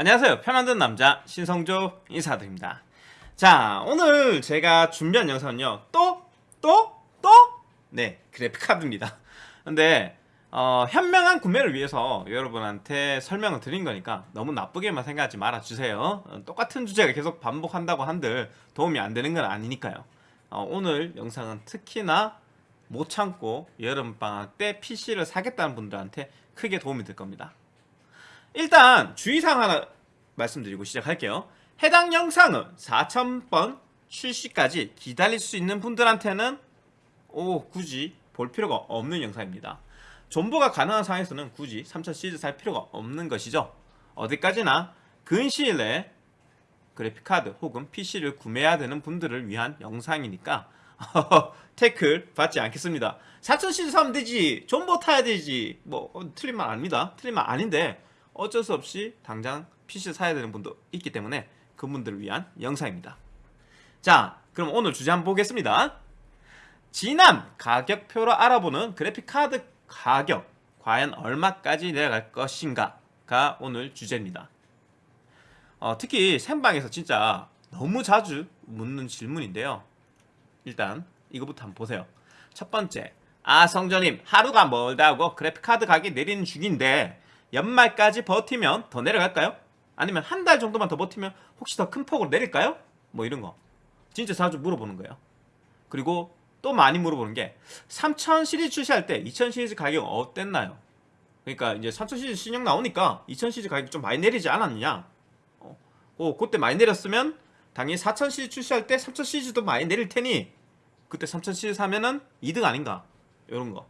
안녕하세요 표 만든 남자 신성조 인사드립니다 자 오늘 제가 준비한 영상은요 또? 또? 또? 네 그래픽카드입니다 근데 어, 현명한 구매를 위해서 여러분한테 설명을 드린 거니까 너무 나쁘게만 생각하지 말아주세요 어, 똑같은 주제가 계속 반복한다고 한들 도움이 안 되는 건 아니니까요 어, 오늘 영상은 특히나 못 참고 여름방학 때 PC를 사겠다는 분들한테 크게 도움이 될 겁니다 일단 주의사항 하나 말씀드리고 시작할게요. 해당 영상은 4000번 출시까지 기다릴 수 있는 분들한테는 오 굳이 볼 필요가 없는 영상입니다. 존버가 가능한 상황에서는 굳이 3000 시리즈 살 필요가 없는 것이죠. 어디까지나 근시일 내에 그래픽카드 혹은 PC를 구매해야 되는 분들을 위한 영상이니까 태클 받지 않겠습니다. 4000 시리즈 사면 되지 존버 타야 되지 뭐 어, 틀린 말 아닙니다. 틀린 말 아닌데 어쩔 수 없이 당장 PC 사야 되는 분도 있기 때문에 그분들을 위한 영상입니다. 자 그럼 오늘 주제 한번 보겠습니다. 지난 가격표로 알아보는 그래픽카드 가격 과연 얼마까지 내려갈 것인가가 오늘 주제입니다. 어, 특히 생방에서 진짜 너무 자주 묻는 질문인데요. 일단 이거부터 한번 보세요. 첫 번째 아 성전님 하루가 멀다고 그래픽카드 가격이 내리는 중인데 연말까지 버티면 더 내려갈까요? 아니면 한 달 정도만 더 버티면 혹시 더 큰 폭으로 내릴까요? 뭐 이런 거 진짜 자주 물어보는 거예요 그리고 또 많이 물어보는 게3000 시리즈 출시할 때 2000 시리즈 가격 어땠나요? 그러니까 이제 3000 시리즈 신형 나오니까 2000 시리즈 가격 좀 많이 내리지 않았느냐 어, 어 그때 많이 내렸으면 당연히 4000 시리즈 출시할 때 3000 시리즈도 많이 내릴 테니 그때 3000 시리즈 사면은 이득 아닌가 이런 거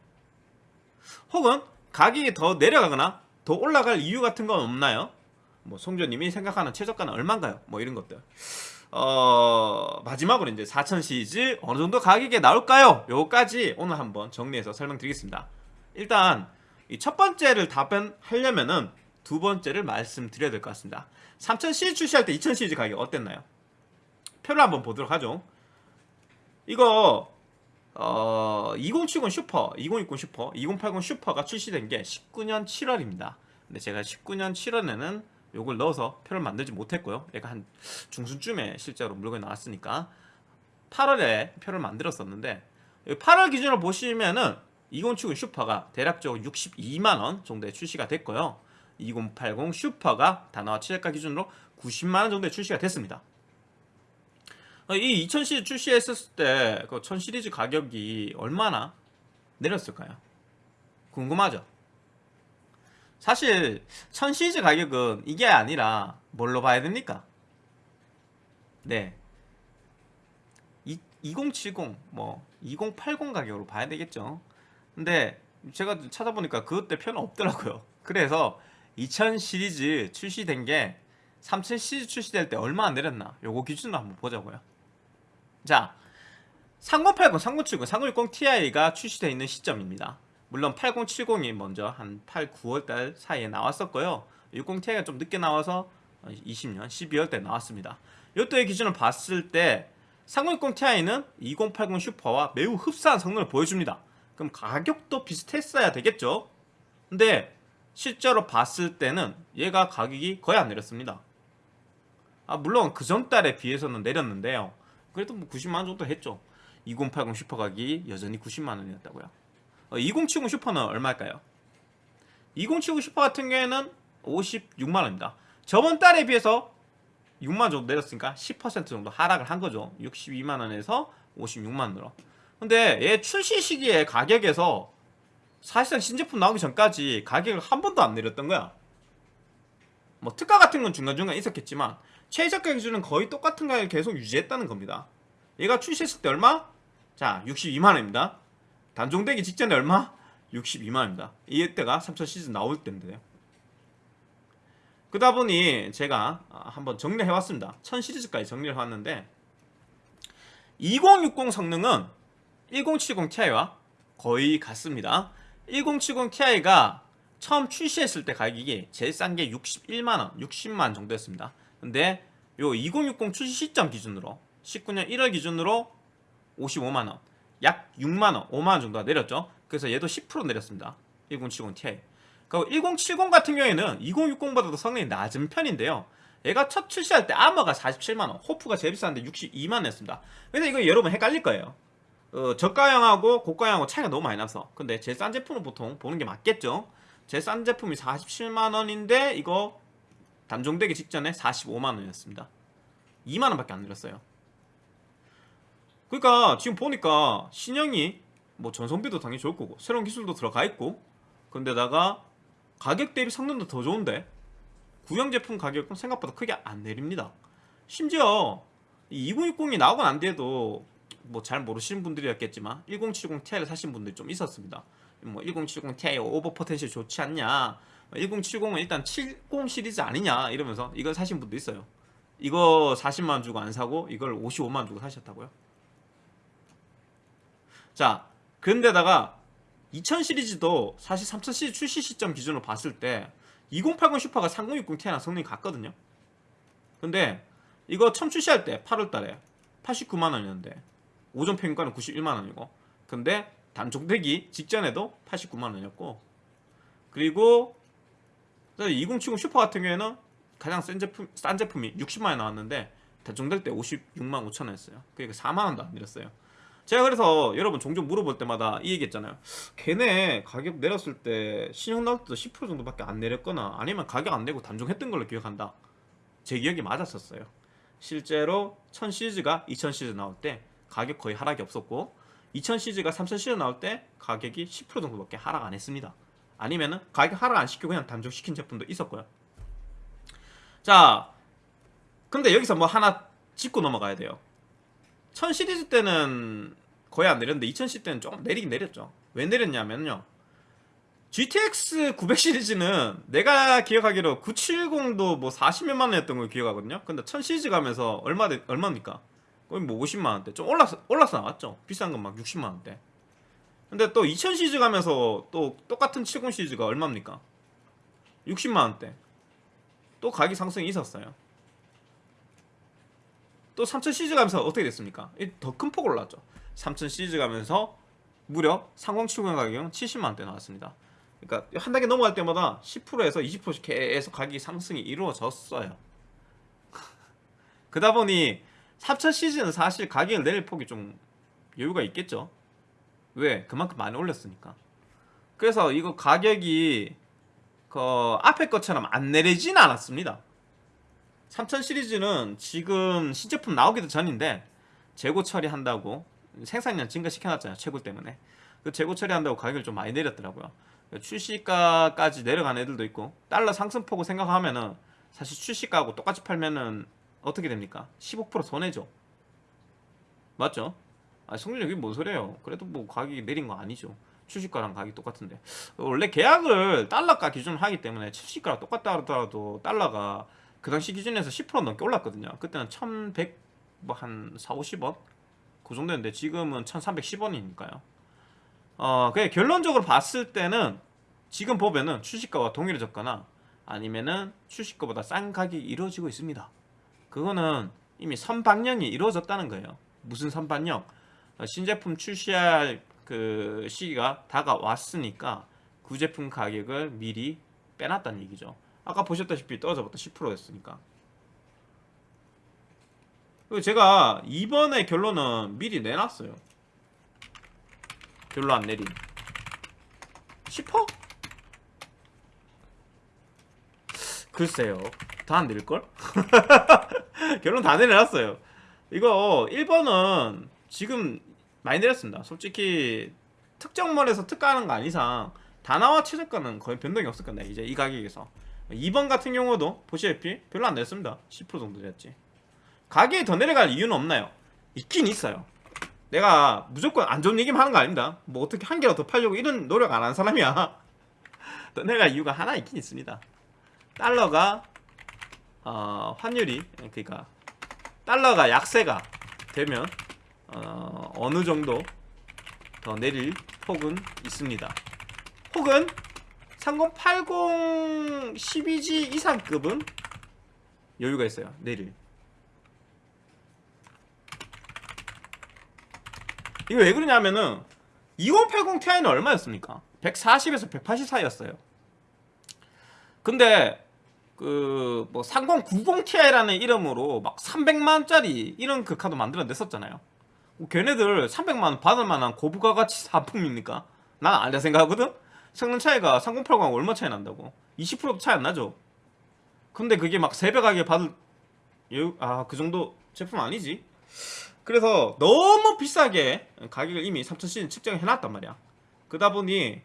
혹은 가격이 더 내려가거나 더 올라갈 이유 같은 건 없나요? 뭐 송조님이 생각하는 최저가는 얼마인가요? 뭐 이런 것들 어 마지막으로 이제 4000 시리즈 어느 정도 가격에 나올까요? 요거까지 오늘 한번 정리해서 설명드리겠습니다 일단 이 첫 번째를 답변하려면은 두 번째를 말씀드려야 될 것 같습니다 3000 시리즈 출시할 때2000 시리즈 가격 어땠나요? 표를 한번 보도록 하죠 이거 어, 2070 슈퍼, 2060 슈퍼, 2080 Super가 출시된 게 19년 7월입니다. 근데 제가 19년 7월에는 요걸 넣어서 표를 만들지 못했고요. 얘가 한 중순쯤에 실제로 물건이 나왔으니까 8월에 표를 만들었었는데 8월 기준으로 보시면은 2070 Super가 대략적으로 62만원 정도에 출시가 됐고요. 2080 Super가 다나와 최저가 기준으로 90만원 정도에 출시가 됐습니다. 이 2000 시리즈 출시했을 때 그 1000 시리즈 가격이 얼마나 내렸을까요? 궁금하죠? 사실 1000 시리즈 가격은 이게 아니라 뭘로 봐야 됩니까? 네. 2070, 뭐 2080 가격으로 봐야 되겠죠. 근데 제가 찾아보니까 그때 표는 없더라고요. 그래서 2000 시리즈 출시된 게3000 시리즈 출시될 때 얼마나 내렸나 요거 기준으로 한번 보자고요. 자, 3080, 3070, 3060 Ti가 출시되어 있는 시점입니다. 물론 8070이 먼저 한 8, 9월달 사이에 나왔었고요. 60Ti가 좀 늦게 나와서 20년 12월달 나왔습니다. 이때의 기준을 봤을 때 3060 Ti는 2080 슈퍼와 매우 흡사한 성능을 보여줍니다. 그럼 가격도 비슷했어야 되겠죠? 근데 실제로 봤을 때는 얘가 가격이 거의 안 내렸습니다. 아, 물론 그 전달에 비해서는 내렸는데요. 그래도 뭐 90만원 정도 했죠. 2080 슈퍼 가격이 여전히 90만원이었다고요. 어, 2070 슈퍼는 얼마일까요? 2070 슈퍼 같은 경우에는 56만원입니다. 저번 달에 비해서 6만원 정도 내렸으니까 10% 정도 하락을 한 거죠. 62만원에서 56만원으로. 근데 얘 출시 시기에 가격에서 사실상 신제품 나오기 전까지 가격을 한 번도 안 내렸던 거야. 뭐 특가 같은 건 중간중간 있었겠지만 최저가 기준은 거의 똑같은 가격을 계속 유지했다는 겁니다. 얘가 출시했을 때 얼마? 자 62만원입니다. 단종되기 직전에 얼마? 62만원입니다. 이때가 3000 시즌 나올 때인데요. 그다 보니 제가 한번 정리해왔습니다. 1000 시리즈까지 정리를 해왔는데 2060 성능은 1070 Ti와 거의 같습니다. 1070 Ti가 처음 출시했을 때 가격이 제일 싼 게 61만원 60만 정도였습니다 근데 요 2060 출시 시점 기준으로 19년 1월 기준으로 55만원 약 6만원 5만원 정도가 내렸죠 그래서 얘도 10% 내렸습니다 1070 Ti 그리고 1070 같은 경우에는 2060보다도 성능이 낮은 편인데요. 얘가 첫 출시할 때 아머가 47만원, 호프가 제일 비싼데 62만원 였습니다. 그래서 이거 여러분 헷갈릴 거예요. 어, 저가형하고 고가형하고 차이가 너무 많이 나서. 근데 제일 싼 제품은 보통 보는 게 맞겠죠. 제일 싼 제품이 47만원인데 이거 단종되기 직전에 45만원이었습니다. 2만원밖에 안 내렸어요. 그러니까 지금 보니까 신형이 뭐 전성비도 당연히 좋을 거고 새로운 기술도 들어가 있고 근데다가 가격 대비 성능도 더 좋은데 구형 제품 가격은 생각보다 크게 안 내립니다. 심지어 이 2060이 나오고 난 뒤에도 뭐 잘 모르시는 분들이었겠지만 1070 Ti를 사신 분들이 좀 있었습니다. 뭐 1070 Ti over potential 좋지 않냐 1070은 일단 70 시리즈 아니냐 이러면서 이걸 사신 분도 있어요. 이거 40만 주고 안 사고 이걸 55만 주고 사셨다고요? 자, 그런데다가 2000 시리즈도 사실 3000 시리즈 출시 시점 기준으로 봤을 때 2080 슈퍼가 3060 Ti랑 성능이 같거든요. 근데 이거 처음 출시할 때 8월 달에 89만 원이었는데 오전 평가는 91만 원이고 근데 단종되기 직전에도 89만 원이었고 그리고 2070 슈퍼 같은 경우에는 가장 싼 제품 싼 제품이 60만 원 나왔는데 단종될 때 56만 5천 원이었어요. 그러니까 4만 원도 안 내렸어요. 제가 그래서 여러분 종종 물어볼 때마다 이 얘기 했잖아요. 걔네 가격 내렸을 때 신형 나올 때도 10% 정도밖에 안 내렸거나 아니면 가격 안 내고 단종했던 걸로 기억한다. 제 기억이 맞았었어요. 실제로 1000 시리즈가 2000 시리즈 나올 때 가격 거의 하락이 없었고 2000 시리즈가 3000 시리즈 나올 때 가격이 10% 정도밖에 하락 안 했습니다. 아니면은 가격 하락 안 시키고 그냥 단종시킨 제품도 있었고요. 자, 근데 여기서 뭐 하나 짚고 넘어가야 돼요. 1000 시리즈 때는 거의 안 내렸는데 2000 시리즈 때는 조금 내리긴 내렸죠. 왜 내렸냐면요. GTX 900 시리즈는 내가 기억하기로 970도 뭐 40몇만 원이었던 걸 기억하거든요. 근데 1000 시리즈 가면서 얼마 얼마입니까? 거의 뭐 50만 원대. 좀 올라서 올라서 나왔죠. 비싼 건 막 60만 원대. 근데 또 2000 시리즈 가면서 또 똑같은 70 시리즈가 얼마입니까? 60만 원대. 또 가격 상승이 있었어요. 또 3000 시리즈 가면서 어떻게 됐습니까? 더 큰 폭으로 올랐죠. 3000 시리즈 가면서 무려 3070 가격은 70만 원대 나왔습니다. 그러니까 한 단계 넘어갈 때마다 10%에서 20%씩 계속 가격이 상승이 이루어졌어요. 그러다 보니 3000 시리즈는 사실 가격을 내릴 폭이 좀 여유가 있겠죠. 왜? 그만큼 많이 올렸으니까. 그래서 이거 가격이 그 앞에 것처럼 안 내리진 않았습니다. 3000 시리즈는 지금 신제품 나오기도 전인데 재고 처리한다고 생산량 증가시켜놨잖아요. 채굴 때문에. 그 재고 처리한다고 가격을 좀 많이 내렸더라고요. 출시가까지 내려간 애들도 있고 달러 상승폭을 생각하면은 사실 출시가하고 똑같이 팔면은 어떻게 됩니까? 15% 손해죠. 맞죠? 아, 성준이 뭔 소리예요? 그래도 뭐 가격이 내린 거 아니죠. 출시가랑 가격이 똑같은데 원래 계약을 달러가 기준으로 하기 때문에 출시가랑 똑같다 하더라도 달러가 그 당시 기준에서 10% 넘게 올랐거든요. 그때는 1100 뭐 한 4, 50원 그 정도였는데 지금은 1310원이니까요. 어, 그냥 결론적으로 봤을 때는 지금 보면은 출시가와 동일해졌거나 아니면은 출시가보다 싼 가격이 이루어지고 있습니다. 그거는 이미 선반영이 이루어졌다는 거예요. 무슨 선반영? 어, 신제품 출시할 그 시기가 다가왔으니까 그 제품 가격을 미리 빼놨다는 얘기죠. 아까 보셨다시피 떨어져봤다 10%였으니까. 그리고 제가 이번에 결론은 미리 내놨어요. 별로 안 내림. 10%? 글쎄요. 다 안 내릴걸? 결론 다 내려놨어요. 이거 1번은 지금 많이 내렸습니다. 솔직히 특정몰에서 특가하는 거 아닌 이상 다나와 최저가는 거의 변동이 없을 건데 이제 이 가격에서 2번 같은 경우도 보시다시피 별로 안 내렸습니다. 10% 정도 됐지. 가격이 더 내려갈 이유는 없나요? 있긴 있어요. 내가 무조건 안 좋은 얘기만 하는 거 아닙니다. 뭐 어떻게 한 개라도 더 팔려고 이런 노력 안 한 사람이야. 더 내려갈 이유가 하나 있긴 있습니다. 달러가 어, 환율이 그러니까 달러가 약세가 되면 어, 어느 정도 더 내릴 폭은 있습니다. 혹은 3080 12G 이상급은 여유가 있어요. 내릴. 이거 왜 그러냐면은 2080 Ti는 얼마였습니까? 140에서 180 사이였어요. 근데 그 뭐 3090 Ti라는 이름으로 막 300만짜리 이런 그 카드 만들어 냈었잖아요. 뭐 걔네들 300만 원 받을 만한 고부가 가치 상품입니까? 난 아니라 생각하거든. 성능 차이가 3080하고 얼마 차이 난다고? 20%도 차이 안 나죠. 근데 그게 막 새벽하게 받을 아 그 정도 제품 아니지. 그래서 너무 비싸게 가격을 이미 3000시즌 측정해 놨단 말이야. 그러다 보니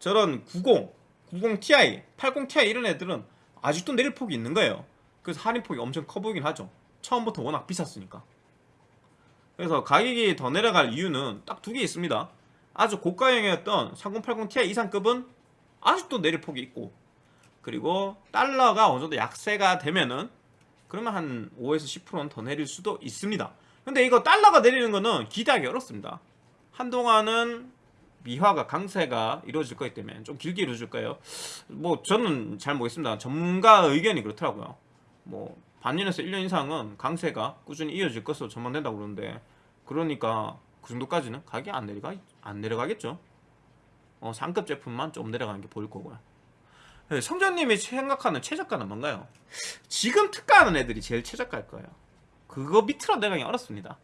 저런 90, 90 Ti, 80 Ti 이런 애들은 아직도 내릴 폭이 있는 거예요. 그래서 할인 폭이 엄청 커 보이긴 하죠. 처음부터 워낙 비쌌으니까. 그래서 가격이 더 내려갈 이유는 딱 두 개 있습니다. 아주 고가형이었던 3080 Ti 이상급은 아직도 내릴 폭이 있고 그리고 달러가 어느 정도 약세가 되면은 그러면 한 5에서 10%는 더 내릴 수도 있습니다. 근데 이거 달러가 내리는 거는 기대하기 어렵습니다. 한동안은 미화가 강세가 이루어질 거기 때문에 좀 길게 이루어질 거예요. 뭐 저는 잘 모르겠습니다. 전문가 의견이 그렇더라고요. 뭐 반년에서 1년 이상은 강세가 꾸준히 이어질 것으로 전망된다고 그러는데 그러니까 그 정도까지는 가격이 안 내려가 안 내려가겠죠. 어, 상급 제품만 좀 내려가는 게 보일 거고요. 네, 성전님이 생각하는 최저가는 뭔가요? 지금 특가하는 애들이 제일 최저가일 거예요. 그거 밑으로 내려가기 어렵습니다.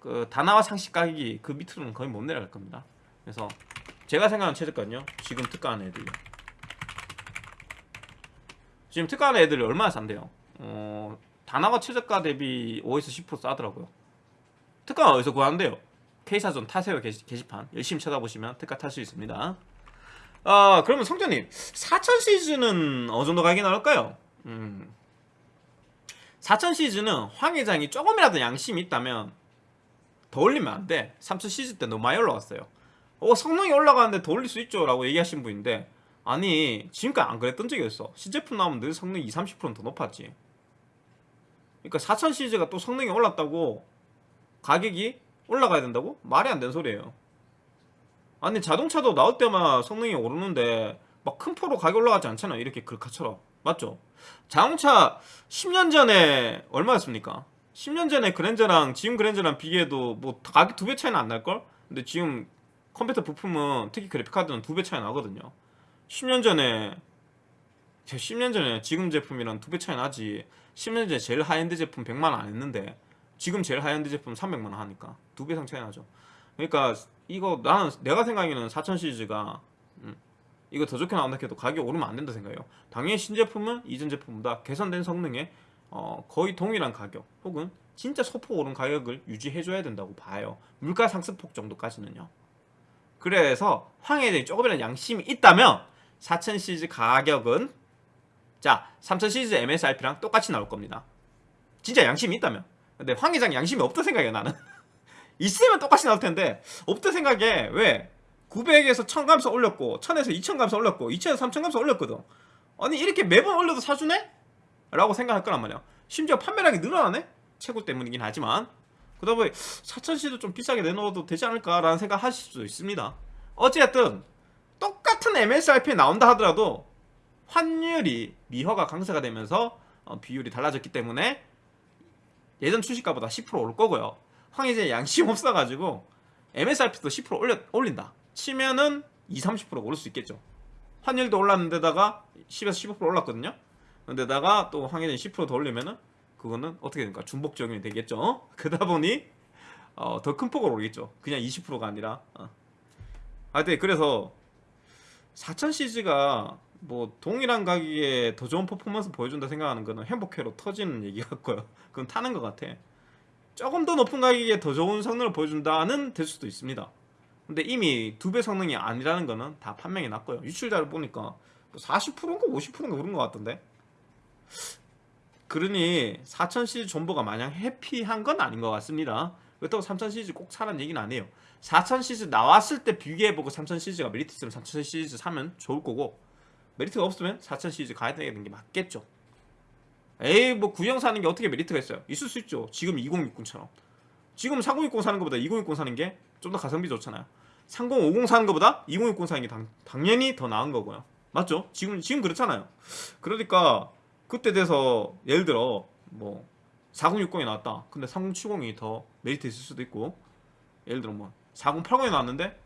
그 다나와 상식 가격이 그 밑으로는 거의 못 내려갈 겁니다. 그래서 제가 생각하는 최저가는요. 지금 특가하는 애들요. 지금 특가하는 애들이 얼마나 싼데요? 어, 다나와 최저가 대비 5에서 10% 싸더라고요. 특가 어디서 구하는데요? K사전 타세요 게시, 게시 판 열심히 찾아보시면 특가 탈 수 있습니다. 아 그러면 성전님 4천 시즌은 어느 정도 가격이 나올까요? 음, 4천 시즌은 황 회장이 조금이라도 양심이 있다면 더 올리면 안 돼. 3천 시즌 때 너무 많이 올라갔어요. 어 성능이 올라가는데 더 올릴 수 있죠 라고 얘기하신 분인데 아니 지금까지 안 그랬던 적이 없어. 신제품 나오면 늘 성능이 20, 30%는 더 높았지. 그러니까 4000 시리즈가 또 성능이 올랐다고 가격이 올라가야 된다고? 말이 안 되는 소리예요. 아니 자동차도 나올 때만 성능이 오르는데 막 큰 포로 가격 올라가지 않잖아 이렇게 글카처럼 맞죠? 자동차 10년 전에 얼마였습니까? 10년 전에 그랜저랑 지금 그랜저랑 비교해도 뭐 가격 두 배 차이는 안 날걸? 근데 지금 컴퓨터 부품은 특히 그래픽카드는 두 배 차이 나거든요 10년 전에 10년 전에 지금 제품이랑 두 배 차이 나지 10년 전에 제일 하이엔드 제품 100만원 안 했는데 지금 제일 하이엔드 제품 300만원 하니까 두 배 이상 차이 나죠. 그러니까 이거 나는 내가 생각에는 4000 시리즈가 음, 이거 더 좋게 나온다 해도 가격이 오르면 안 된다 생각해요. 당연히 신제품은 이전 제품보다 개선된 성능에 어, 거의 동일한 가격 혹은 진짜 소폭 오른 가격을 유지해줘야 된다고 봐요. 물가 상승폭 정도까지는요. 그래서 황 회장이 조금이라도 양심이 있다면 4000 시리즈 가격은 자 3000 시리즈 MSRP랑 똑같이 나올 겁니다. 진짜 양심이 있다면. 근데 황 회장 양심이 없다 생각해 나는. 있으면 똑같이 나올 텐데 없다 생각에 왜? 900에서 1000 감소 올렸고 1000에서 2000 감소 올렸고 2000에서 3000 감소 올렸거든. 아니 이렇게 매번 올려도 사주네? 라고 생각할 거란 말이야. 심지어 판매량이 늘어나네? 채굴 때문이긴 하지만. 그러다 보니 4000C도 좀 비싸게 내놓아도 되지 않을까라는 생각 하실 수도 있습니다. 어쨌든 똑같은 MSRP에 나온다 하더라도 환율이 미화가 강세가 되면서 어, 비율이 달라졌기 때문에 예전 출시가보다 10% 오를 거고요. 황희재 양심 없어가지고 MSRP도 10% 올려, 올린다. 치면은 20, 30% 오를 수 있겠죠. 환율도 올랐는데다가 10에서 15% 올랐거든요. 근데다가 또 황희재 10%더 올리면은 그거는 어떻게 됩니까? 중복 적용이 되겠죠. 그러다 보니 어, 더 큰 폭으로 오르겠죠. 그냥 20%가 아니라. 어. 하여튼 그래서 4000 시즈가 뭐 동일한 가격에 더 좋은 퍼포먼스 보여준다 생각하는 거는 행복회로 터지는 얘기 같고요. 그건 타는 것 같아. 조금 더 높은 가격에 더 좋은 성능을 보여준다는 될 수도 있습니다. 근데 이미 두 배 성능이 아니라는 거는 다 판명이 났고요. 유출자를 보니까 40%인가 50%인가 그런 것 같던데. 그러니 4000 시리즈 존버가 마냥 happy한 건 아닌 것 같습니다. 그렇다고 3000 시리즈 꼭 사라는 얘기는 아니에요. 4000 시리즈 나왔을 때 비교해보고 3000 시리즈가 메리트 있으면 3000 시리즈 사면 좋을 거고 메리트가 없으면 4000 시리즈 가야 되는 게 맞겠죠. 에이 뭐 구형 사는 게 어떻게 메리트가 있어요? 있을 수 있죠. 지금 2060처럼. 지금 4060 사는 것보다 2060 사는 게 좀 더 가성비 좋잖아요. 3050 사는 것보다 2060 사는 게 당, 당연히 더 나은 거고요. 맞죠? 지금 지금 그렇잖아요. 그러니까 그때 돼서 예를 들어 뭐 4060이 나왔다. 근데 3070이 더 메리트 있을 수도 있고 예를 들어 뭐 4080이 나왔는데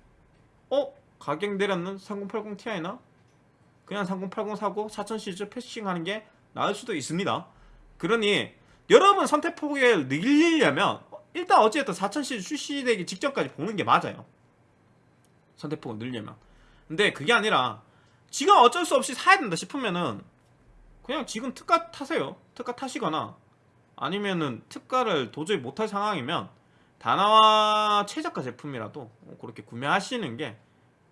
어? 가격 내렸는 3080 Ti나 그냥 3080 사고 4000 시리즈 패싱하는 게 나을 수도 있습니다. 그러니 여러분 선택 폭을 늘리려면 일단 어찌됐든 4000 시리즈 출시되기 직전까지 보는 게 맞아요. 선택 폭을 늘리려면. 근데 그게 아니라 지금 어쩔 수 없이 사야 된다 싶으면은 그냥 지금 특가 타세요. 특가 타시거나 아니면은 특가를 도저히 못할 상황이면 다나와 최저가 제품이라도 그렇게 구매하시는 게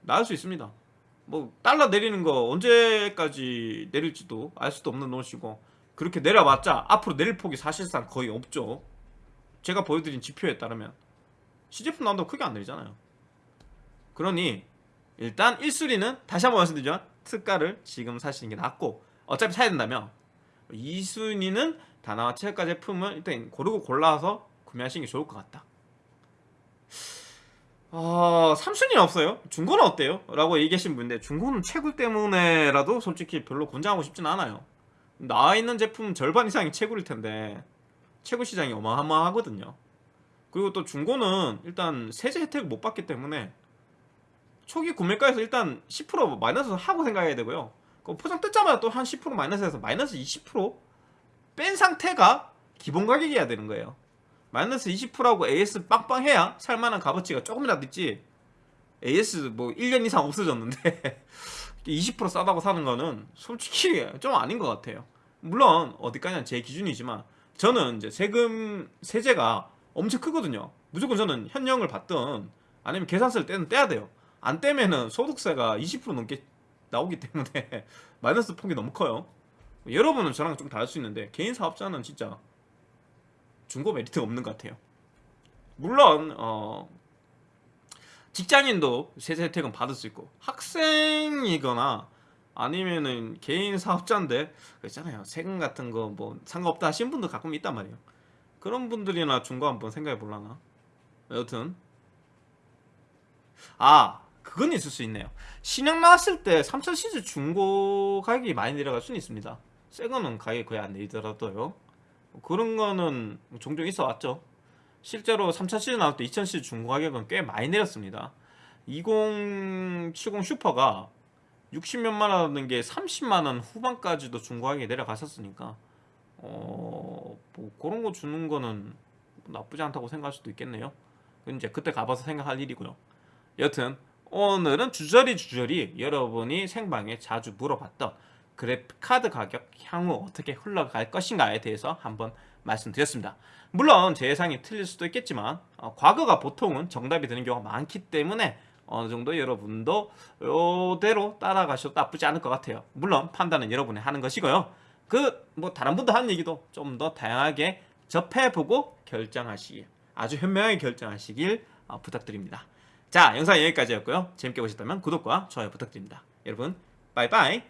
나을 수 있습니다. 뭐 달러 내리는 거 언제까지 내릴지도 알 수도 없는 노릇이고 그렇게 내려봤자 앞으로 내릴 폭이 사실상 거의 없죠. 제가 보여드린 지표에 따르면 시제품 나온다고 크게 안 내리잖아요. 그러니 일단 1순위는 다시 한번 말씀드리죠. 특가를 지금 사시는 게 낫고 어차피 사야 된다면 2순위는 다나와 최저가 제품을 일단 고르고 골라서 구매하시는 게 좋을 것 같다. 어, 3순위는 없어요. 중고는 어때요? 라고 얘기하신 분인데 중고는 채굴 때문에라도 솔직히 별로 권장하고 싶진 않아요. 나와 있는 제품 절반 이상이 채굴일 텐데 채굴 시장이 어마어마하거든요. 그리고 또 중고는 일단 세제 혜택을 못 받기 때문에 초기 구매가에서 일단 10% 마이너스 하고 생각해야 되고요. 그 포장 뜯자마자 또 한 10% 마이너스해서 마이너스 20%뺀 상태가 기본 가격이어야 되는 거예요. 마이너스 20%하고 AS 빵빵해야 살만한 값어치가 조금이라도 있지. AS 뭐 1년 이상 없어졌는데 20% 싸다고 사는 거는 솔직히 좀 아닌 것 같아요. 물론 어디까지나 제 기준이지만 저는 이제 세금 세제가 엄청 크거든요. 무조건 저는 현령을 받든 아니면 계산서를 떼는 떼야 돼요. 안 떼면은 소득세가 20% 넘게 나오기 때문에 마이너스 폭이 너무 커요. 여러분은 저랑 좀 다를 수 있는데 개인 사업자는 진짜 중고 메리트가 없는 것 같아요. 물론 어 직장인도 세제 혜택은 받을 수 있고 학생이거나 아니면은 개인 사업자인데 그렇잖아요. 세금 같은 거 뭐 상관없다 하신 분도 가끔 있단 말이에요. 그런 분들이나 중고 한번 생각해 볼라나? 여튼. 아 그건 있을 수 있네요. 신형 나왔을 때 3000 시즈 중고 가격이 많이 내려갈 수는 있습니다. 새 거는 가격이 거의 안 내리더라도요 그런 거는 종종 있어 왔죠 실제로 3000 시즈 나올 때 2000 시즈 중고 가격은 꽤 많이 내렸습니다 2070 슈퍼가 60몇만 원 하는 게 30만 원 후반까지도 중고하게 내려갔었으니까 어, 뭐 그런 거 줍는 거는 나쁘지 않다고 생각할 수도 있겠네요. 이제 그때 가봐서 생각할 일이고요. 여튼 오늘은 주저리 주저리 여러분이 생방에 자주 물어봤던 그래픽카드 가격 향후 어떻게 흘러갈 것인가에 대해서 한번 말씀드렸습니다. 물론 제 예상이 틀릴 수도 있겠지만 어, 과거가 보통은 정답이 되는 경우가 많기 때문에 어느 정도 여러분도 이대로 따라가셔도 나쁘지 않을 것 같아요. 물론 판단은 여러분이 하는 것이고요. 그 뭐 다른 분들 하는 얘기도 좀 더 다양하게 접해보고 결정하시길 아주 현명하게 결정하시길 어, 부탁드립니다. 자 영상 여기까지였고요. 재밌게 보셨다면 구독과 좋아요 부탁드립니다. 여러분 빠이빠이